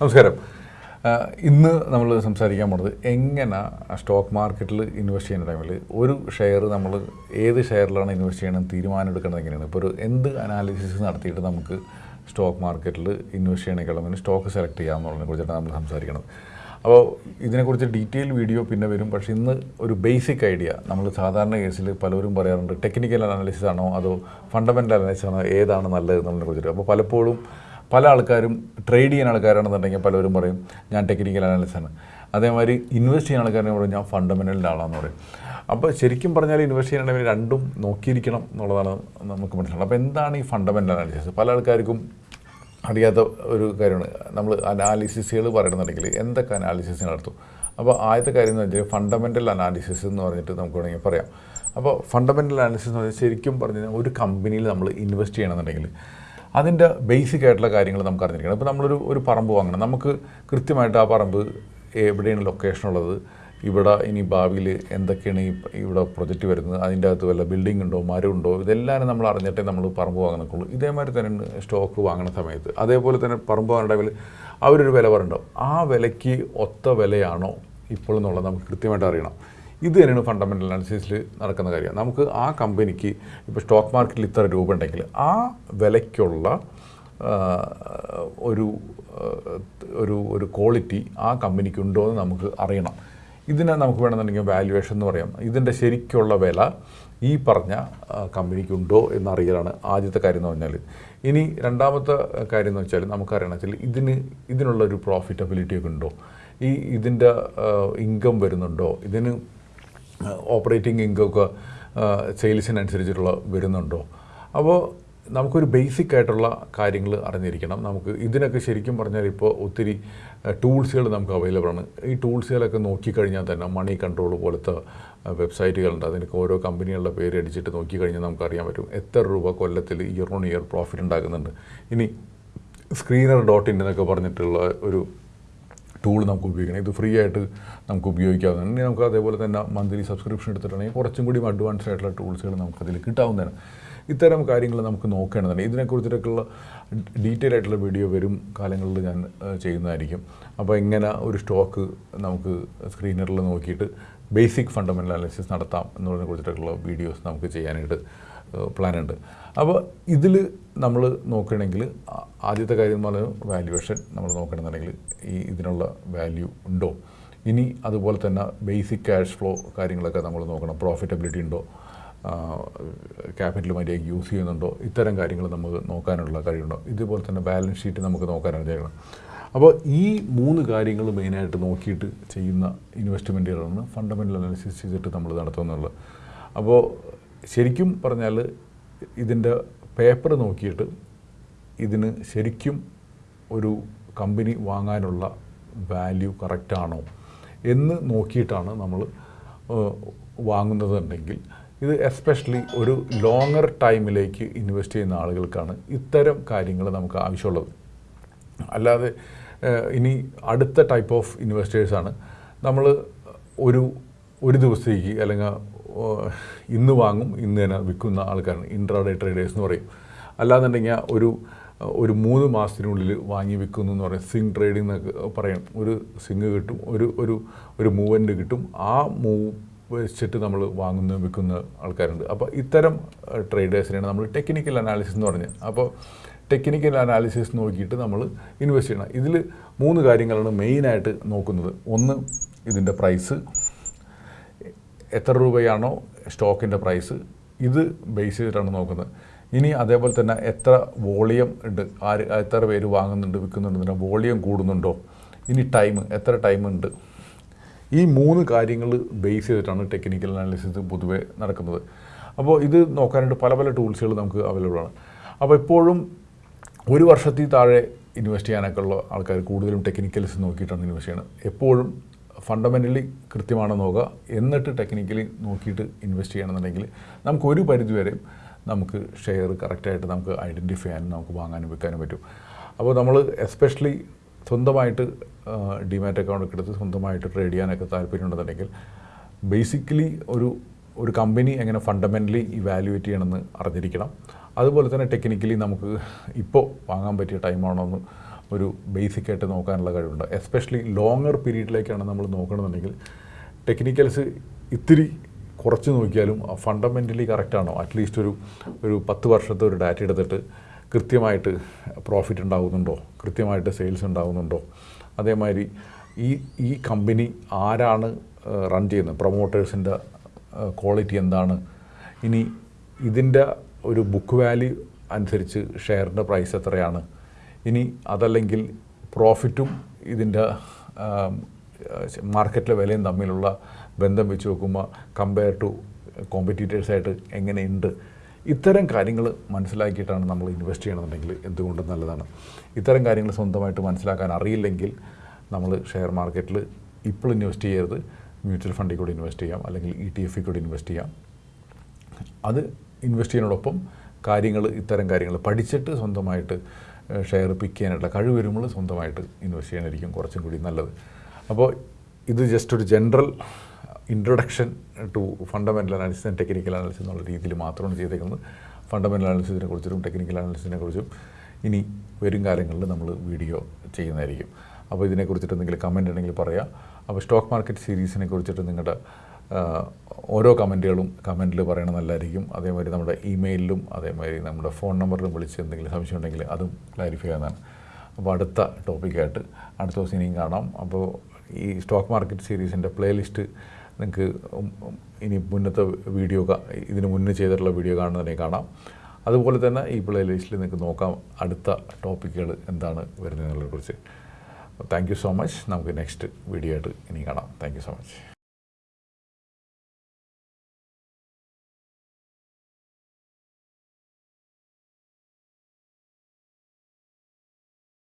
നമസ്കാരം. ഇന്ന് നമ്മൾ സംസാരിക്കാൻ പോണത് എങ്ങനെ സ്റ്റോക്ക് മാർക്കറ്റിൽ ഇൻവെസ്റ്റ് ചെയ്യുന്ന ടൈമിൽ ഒരു ഷെയർ നമ്മൾ ഏത് ഷെയറിലാണ് ഇൻവെസ്റ്റ് ചെയ്യണം തീരുമാനം എടുക്കുന്നത് എങ്ങനെയാണ്? ഇപ്പോൾ ഒരു എന്ത് അനാലിസിസ് നടത്തിയിട്ട് നമുക്ക് സ്റ്റോക്ക് മാർക്കറ്റിൽ ഇൻവെസ്റ്റ് ചെയ്യണമെങ്കിൽ സ്റ്റോക്ക് സെലക്ട് ചെയ്യാമെന്നുള്ളതിനെ കുറിച്ചിട്ടാണ് നമ്മൾ സംസാരിക്കുന്നത് അപ്പോൾ ഇതിനെക്കുറിച്ച് ഡീറ്റെയിൽ വീഡിയോ പിന്നെ വരും. പക്ഷേ ഇന്ന് ഒരു ബേസിക് ഐഡിയ നമ്മൾ സാധാരണ കേസിൽ പലരും പറയാറുണ്ട് ടെക്നിക്കൽ അനാലിസിസ് ആണോ അതോ ഫണ്ടമെന്റൽ അനാലിസിസ് ആണോ ഏതാണ് നല്ലത് എന്നുള്ളതിനെ കുറിച്ചിട്ട്. അപ്പോൾ പലപ്പോഴും പല ആൾക്കാരും ട്രേഡ് ചെയ്യുന്ന ആൾക്കാരാണെന്നുണ്ടെങ്കിൽ പലരും പറയും ഞാൻ ടെക്നിക്കൽ അനാലിസിസ് ആണ്. അതേമാതിരി ഇൻവെസ്റ്റ് ചെയ്യുന്ന ആൾക്കാരെന്ന് പറയും ഞാൻ ഫണ്ടമെന്റലിന്റെ ആളാണെന്ന് പറയും. അപ്പോൾ ശരിക്കും പറഞ്ഞാൽ ഇൻവെസ്റ്റ് ചെയ്യണമെങ്കിൽ രണ്ടും നോക്കിയിരിക്കണം എന്നുള്ളതാണ് നമുക്ക് മനസ്സിലാവുന്നത്. അപ്പോൾ എന്താണ് ഈ ഫണ്ടമെന്റൽ അനാലിസിസ് പല ആൾക്കാർക്കും അറിയാത്ത ഒരു കാര്യമാണ്. നമ്മൾ അനാലിസിസുകൾ പറയണമെന്നുണ്ടെങ്കിൽ എന്തൊക്കെ അനാലിസിസ് നടത്തും? അപ്പോൾ ആദ്യത്തെ കാര്യം എന്ന് വെച്ചാൽ ഫണ്ടമെന്റൽ അനാലിസിസ് എന്ന് പറഞ്ഞിട്ട് നമുക്ക് വേണമെങ്കിൽ പറയാം. അപ്പോൾ ഫണ്ടമെന്റൽ അനാലിസിസ് എന്ന് പറഞ്ഞാൽ ശരിക്കും പറഞ്ഞു കഴിഞ്ഞാൽ ഒരു കമ്പനിയിൽ നമ്മൾ ഇൻവെസ്റ്റ് ചെയ്യണമെന്നുണ്ടെങ്കിൽ അതിന്റെ ബേസിക് ആയിട്ടുള്ള കാര്യങ്ങൾ നമുക്ക് അറിഞ്ഞിരിക്കണം. ഇപ്പോൾ നമ്മളൊരു ഒരു പറമ്പ് വാങ്ങണം. നമുക്ക് കൃത്യമായിട്ട് ആ പറമ്പ് എവിടെയാണ് ലൊക്കേഷൻ ഉള്ളത്? ഇവിടെ ഇനി ഭാവിയിൽ എന്തൊക്കെയാണ് ഈ ഇവിടെ പ്രൊജക്റ്റ് വരുന്നത്? അതിന്റെ അകത്ത് വല്ല ബിൽഡിംഗ് ഉണ്ടോ? മരം ഉണ്ടോ? ഇതെല്ലാം നമ്മൾ അറിഞ്ഞിട്ടേ നമ്മൾ പറമ്പ് വാങ്ങുന്നുള്ളൂ ഇതേമാതിരി തന്നെ സ്റ്റോക്ക് വാങ്ങുന്ന സമയത്ത്. അതേപോലെ തന്നെ പറമ്പ് വാങ്ങുന്ന ടൈമിൽ അവരൊരു വില പറയുണ്ടാവും ആ വിലയ്ക്ക് ഒത്ത വിലയാണോ ഇപ്പോൾ എന്നുള്ളത് നമുക്ക് കൃത്യമായിട്ട് അറിയണം. ഇത് തന്നെയാണ് ഫണ്ടമെന്റൽ അനാലിസിസിൽ നടക്കുന്ന കാര്യം. നമുക്ക് ആ കമ്പനിക്ക് ഇപ്പോൾ സ്റ്റോക്ക് മാർക്കറ്റിൽ ഇത്ര രൂപ ഉണ്ടെങ്കിൽ ആ വിലയ്ക്കുള്ള ഒരു ഒരു ഒരു ക്വാളിറ്റി ആ കമ്പനിക്ക് ഉണ്ടോ എന്ന് നമുക്ക് അറിയണം. ഇതിനെ നമുക്ക് വേണമെന്നുണ്ടെങ്കിൽ വാല്യുവേഷൻ എന്ന് പറയാം. ഇതിന്റെ ശരിക്കുള്ള വില ഈ പറഞ്ഞ കമ്പനിക്കുണ്ടോ എന്നറിയലാണ് ആദ്യത്തെ കാര്യം എന്ന് പറഞ്ഞാൽ ഇനി രണ്ടാമത്തെ കാര്യം എന്ന് വെച്ചാൽ നമുക്കറിയണം വെച്ചാൽ ഇതിന് ഇതിനുള്ള ഒരു പ്രോഫിറ്റബിലിറ്റി ഒക്കെ ഉണ്ടോ? ഈ ഇതിന്റെ ഇൻകം വരുന്നുണ്ടോ? ഇതിന് ഓപ്പറേറ്റിംഗ് ഇൻകം ഒക്കെ സെയിൽസിനനുസരിച്ചിട്ടുള്ള വരുന്നുണ്ടോ? അപ്പോൾ നമുക്കൊരു ബേസിക് ആയിട്ടുള്ള കാര്യങ്ങൾ അറിഞ്ഞിരിക്കണം. നമുക്ക് ഇതിനൊക്കെ ശരിക്കും പറഞ്ഞാൽ ഇപ്പോൾ ഒത്തിരി ടൂൾസുകൾ നമുക്ക് അവൈലബിൾ ആണ്. ഈ ടൂൾസുകളൊക്കെ നോക്കിക്കഴിഞ്ഞാൽ തന്നെ മണി കൺട്രോൾ പോലത്തെ വെബ്സൈറ്റുകളുണ്ട്. അതിനൊക്കെ ഓരോ കമ്പനികളുടെ പേര് അടിച്ചിട്ട് നോക്കിക്കഴിഞ്ഞാൽ നമുക്കറിയാൻ പറ്റും. എത്ര രൂപ കൊല്ലത്തിൽ ഇയർ ഓൺ ഇയർ പ്രോഫിറ്റ് ഉണ്ടാക്കുന്നുണ്ട്. ഇനി സ്ക്രീനർ ഡോട്ട് ഇൻ എന്നൊക്കെ പറഞ്ഞിട്ടുള്ള ഒരു ടൂൾ നമുക്ക് ഉപയോഗിക്കണം. ഇത് ഫ്രീ ആയിട്ട് നമുക്ക് ഉപയോഗിക്കാവുന്നതാണ്. ഇനി നമുക്ക് അതേപോലെ തന്നെ മന്ത്ലി സബ്സ്ക്രിപ്ഷൻ എടുത്തിട്ടുണ്ടെങ്കിൽ കുറച്ചും കൂടി അഡ്വാൻസ്ഡ് ആയിട്ടുള്ള ടൂൾസുകൾ നമുക്കതിൽ കിട്ടാവുന്നതാണ്. ഇത്തരം കാര്യങ്ങൾ നമുക്ക് നോക്കേണ്ടതാണ് ഇതിനെക്കുറിച്ചിട്ടൊക്കെയുള്ള ഡീറ്റെയിൽ ആയിട്ടുള്ള വീഡിയോ വരും കാലങ്ങളിൽ ഞാൻ ചെയ്യുന്നതായിരിക്കും. അപ്പോൾ ഇങ്ങനെ ഒരു സ്റ്റോക്ക് നമുക്ക് സ്ക്രീനറിൽ നോക്കിയിട്ട് ബേസിക് ഫണ്ടമെന്റൽ അനാലിസിസ് നടത്താം എന്നുള്ളതിനെ കുറിച്ചിട്ടൊക്കെയുള്ള വീഡിയോസ് നമുക്ക് ചെയ്യാനായിട്ട് പ്ലാൻ ഉണ്ട് അപ്പോൾ ഇതിൽ നമ്മൾ നോക്കുകയാണെങ്കിൽ ആദ്യത്തെ കാര്യം എന്ന് പറയുന്നത് വാല്യുവേഷൻ നമ്മൾ നോക്കണമെന്നുണ്ടെങ്കിൽ ഈ ഇതിനുള്ള വാല്യൂ ഉണ്ടോ? ഇനി അതുപോലെ തന്നെ ബേസിക് ക്യാഷ് ഫ്ലോ കാര്യങ്ങളൊക്കെ നമ്മൾ നോക്കണം. പ്രോഫിറ്റബിലിറ്റി ഉണ്ടോ? ക്യാപിറ്റൽ മര്യാദയ്ക്ക് യൂസ് ചെയ്യുന്നുണ്ടോ? ഇത്തരം കാര്യങ്ങൾ നമുക്ക് നോക്കാനുള്ള കഴിവുണ്ടോ? ഇതുപോലെ തന്നെ ബാലൻസ് ഷീറ്റ് നമുക്ക് നോക്കാനാണ് ചെയ്യണം അപ്പോൾ ഈ മൂന്ന് കാര്യങ്ങൾ മെയിനായിട്ട് നോക്കിയിട്ട് ചെയ്യുന്ന ഇൻവെസ്റ്റ്മെന്റുകളാണ് ഫണ്ടമെന്റൽ അനാലിസിസ് ചെയ്തിട്ട് നമ്മൾ നടത്തുന്നുള്ളത് അപ്പോൾ ശരിക്കും പറഞ്ഞാൽ ഇതിന്റെ പേപ്പർ നോക്കിയിട്ട് ഇതിന് ശരിക്കും ഒരു കമ്പനി വാങ്ങാനുള്ള വാല്യൂ കറക്റ്റാണോ എന്ന് നോക്കിയിട്ടാണ് നമ്മൾ വാങ്ങുന്നതുണ്ടെങ്കിൽ ഇത് എസ്പെഷ്യലി ഒരു ലോങ്ങർ ടൈമിലേക്ക് ഇൻവെസ്റ്റ് ചെയ്യുന്ന ആളുകൾക്കാണ് ഇത്തരം കാര്യങ്ങൾ നമുക്ക് ആവശ്യമുള്ളത്. അല്ലാതെ ഇനി അടുത്ത ടൈപ്പ് ഓഫ് ഇൻവെസ്റ്റേഴ്സാണ് നമ്മൾ ഒരു ഒരു ദിവസത്തേക്ക് അല്ലെങ്കിൽ ഇന്ന് വാങ്ങും. ഇന്ന് തന്നെ വിൽക്കുന്ന ആൾക്കാരാണ്. ഇൻട്രാഡേ ട്രേഡേഴ്സ് എന്ന് പറയും. അല്ലാന്നുണ്ടെങ്കിൽ ഒരു ഒരു മൂന്ന് മാസത്തിനുള്ളിൽ വാങ്ങി വിൽക്കുന്നു എന്ന് പറയും. സിങ് ട്രേഡിംഗ് എന്നൊക്കെ പറയും. ഒരു സിങ് കിട്ടും. ഒരു ഒരു ഒരു മൂവന്റ് കിട്ടും. ആ മൂവ് വെച്ചിട്ട് നമ്മൾ വാങ്ങുന്ന വിൽക്കുന്ന ആൾക്കാരുണ്ട്. അപ്പോൾ ഇത്തരം ട്രേഡേഴ്സിനെയാണ് നമ്മൾ ടെക്നിക്കൽ അനാലിസിസ് എന്ന് പറഞ്ഞത്. അപ്പോൾ ടെക്നിക്കൽ അനാലിസിസ് നോക്കിയിട്ട് നമ്മൾ ഇൻവെസ്റ്റ് ചെയ്യണം. ഇതിൽ മൂന്ന് കാര്യങ്ങളാണ് മെയിനായിട്ട് നോക്കുന്നത്. ഒന്ന് ഇതിന്റെ പ്രൈസ് എത്ര രൂപയാണോ സ്റ്റോക്കിന്റെ പ്രൈസ് ഇത് ബേസ് ചെയ്തിട്ടാണ് നോക്കുന്നത്. ഇനി അതേപോലെ തന്നെ എത്ര വോളിയം ഉണ്ട് ആര് എത്ര പേര് വാങ്ങുന്നുണ്ട് വിൽക്കുന്നുണ്ട് വോളിയം കൂടുന്നുണ്ടോ ഇനി ടൈം എത്ര ടൈം ഉണ്ട്. ഈ മൂന്ന് കാര്യങ്ങൾ ബേസ് ചെയ്തിട്ടാണ് ടെക്നിക്കൽ അനാലിസിസ് പൊതുവെ നടക്കുന്നത്. അപ്പോൾ ഇത് നോക്കാനായിട്ട് പല പല ടൂൾസുകൾ നമുക്ക് അവൈലബിൾ ആണ്. അപ്പോൾ എപ്പോഴും ഒരു വർഷത്തിൽ താഴെ ഇൻവെസ്റ്റ് ചെയ്യാനൊക്കെ ഉള്ള ആൾക്കാർ കൂടുതലും ടെക്നിക്കൽസ് നോക്കിയിട്ടാണ് ഇൻവെസ്റ്റ് ചെയ്യുന്നത്. എപ്പോഴും ഫണ്ടമെന്റലി കൃത്യമാണോ നോക്കുക. എന്നിട്ട് ടെക്നിക്കലി നോക്കിയിട്ട് ഇൻവെസ്റ്റ് ചെയ്യണമെന്നുണ്ടെങ്കിൽ നമുക്ക് ഒരു പരിധി വരെ നമുക്ക് ഷെയർ കറക്റ്റായിട്ട് നമുക്ക് ഐഡന്റിഫൈ ചെയ്യാനും നമുക്ക് വാങ്ങാനും വെക്കാനും പറ്റും. അപ്പോൾ നമ്മൾ എസ്പെഷ്യലി സ്വന്തമായിട്ട് ഡിമാറ്റ് അക്കൗണ്ട് എടുത്ത് സ്വന്തമായിട്ട് ട്രേഡ് ചെയ്യാനൊക്കെ താല്പര്യമുണ്ടെന്നുണ്ടെങ്കിൽ ബേസിക്കലി ഒരു ഒരു കമ്പനി എങ്ങനെ ഫണ്ടമെന്റലി ഇവാലുവേറ്റ് ചെയ്യണമെന്ന് അറിഞ്ഞിരിക്കണം. അതുപോലെ തന്നെ ടെക്നിക്കലി നമുക്ക് ഇപ്പോൾ വാങ്ങാൻ പറ്റിയ ടൈമാണോ എന്ന് ഒരു ബേസിക് ആയിട്ട് നോക്കാനുള്ള കഴിവുണ്ട്. എസ്പെഷ്യലി ലോങ്ങർ പീരീഡിലേക്കാണ് നമ്മൾ നോക്കണമെന്നുണ്ടെങ്കിൽ ടെക്നിക്കൽസ് ഇത്തിരി കുറച്ച് നോക്കിയാലും ഫണ്ടമെന്റലി കറക്റ്റാണോ അറ്റ്ലീസ്റ്റ് ഒരു ഒരു പത്ത് വർഷത്തെ ഒരു ഡാറ്റ എടുത്തിട്ട് കൃത്യമായിട്ട് പ്രോഫിറ്റ് ഉണ്ടാകുന്നുണ്ടോ കൃത്യമായിട്ട് സെയിൽസ് ഉണ്ടാകുന്നുണ്ടോ അതേമാതിരി ഈ ഈ കമ്പനി ആരാണ് റൺ ചെയ്യുന്നത്? പ്രൊമോട്ടേഴ്സിന്റെ ക്വാളിറ്റി എന്താണ്? ഇനി ഇതിന്റെ ഒരു ബുക്ക് വാല്യൂ അനുസരിച്ച് ഷെയറിന്റെ പ്രൈസ് എത്രയാണ്? ഇനി അതല്ലെങ്കിൽ പ്രോഫിറ്റും ഇതിന്റെ മാർക്കറ്റിലെ വിലയും തമ്മിലുള്ള ബന്ധം വെച്ച് നോക്കുമ്പോൾ കമ്പയർ ടു കോമ്പറ്റീറ്റേഴ്സായിട്ട് എങ്ങനെയുണ്ട്? ഇത്തരം കാര്യങ്ങൾ മനസ്സിലാക്കിയിട്ടാണ് നമ്മൾ ഇൻവെസ്റ്റ് ചെയ്യണമെന്നുണ്ടെങ്കിൽ എന്തുകൊണ്ടും നല്ലതാണ്. ഇത്തരം കാര്യങ്ങൾ സ്വന്തമായിട്ട് മനസ്സിലാക്കാൻ അറിയില്ലെങ്കിൽ നമ്മൾ ഷെയർ മാർക്കറ്റിൽ ഇപ്പോൾ ഇൻവെസ്റ്റ് ചെയ്യരുത്. മ്യൂച്വൽ ഫണ്ടിൽ കൂടി ഇൻവെസ്റ്റ് ചെയ്യാം. അല്ലെങ്കിൽ ഇ ടി എഫിൽ കൂടി ഇൻവെസ്റ്റ് ചെയ്യാം. അത് ഇൻവെസ്റ്റ് ചെയ്യുന്നതോടൊപ്പം കാര്യങ്ങൾ ഇത്തരം കാര്യങ്ങൾ പഠിച്ചിട്ട് സ്വന്തമായിട്ട് ഷെയർ പിക്ക് ചെയ്യാനായിട്ടുള്ള കഴിവ് വരുമ്പോൾ സ്വന്തമായിട്ട് ഇൻവെസ്റ്റ് ചെയ്യാനായിരിക്കും കുറച്ചും കൂടി നല്ലത്. അപ്പോൾ ഇത് ജസ്റ്റ് ഒരു general introduction to fundamental analysis and technical analysis എന്നുള്ള രീതിയിൽ മാത്രമാണ് ചെയ്തേക്കുന്നത്. ഫണ്ടമെന്റൽ അനാലിസിസിനെ കുറിച്ചും ടെക്നിക്കൽ അനാലിസിസിനെ കുറിച്ചും ഇനി വരും കാലങ്ങളിൽ നമ്മൾ വീഡിയോ ചെയ്യുന്നതായിരിക്കും. അപ്പോൾ ഇതിനെക്കുറിച്ചിട്ട് എന്തെങ്കിലും കമന്റ് ഉണ്ടെങ്കിൽ പറയാം. അപ്പോൾ സ്റ്റോക്ക് മാർക്കറ്റ് സീരീസിനെ കുറിച്ചിട്ട് നിങ്ങളുടെ ഓരോ കമന്റുകളും കമന്റിൽ പറയണത് നല്ലതായിരിക്കും. അതേമാതിരി നമ്മുടെ ഇമെയിലിലും അതേമാതിരി നമ്മുടെ ഫോൺ നമ്പറിലും വിളിച്ച് എന്തെങ്കിലും സംശയം ഉണ്ടെങ്കിൽ അതും ക്ലാരിഫൈ ചെയ്യാനാണ് അപ്പോൾ അടുത്ത ടോപ്പിക്കായിട്ട് അടുത്ത ദിവസം ഇനിയും കാണാം. അപ്പോൾ ഈ സ്റ്റോക്ക് മാർക്കറ്റ് സീരീസിന്റെ പ്ലേലിസ്റ്റ് നിങ്ങൾക്ക് ഇനി മുന്നത്തെ വീഡിയോ ഇതിന് മുന്നേ ചെയ്തിട്ടുള്ള വീഡിയോ കാണുന്നതിനെ കാണാം. അതുപോലെ തന്നെ ഈ പ്ലേലിസ്റ്റിൽ നിങ്ങൾക്ക് നോക്കാം അടുത്ത ടോപ്പിക്കുകൾ എന്താണ് വരുന്നതിനെ കുറിച്ച്. താങ്ക് യു സോ മച്ച് നമുക്ക് നെക്സ്റ്റ് വീഡിയോ ആയിട്ട് ഇനി കാണാം. Thank you so much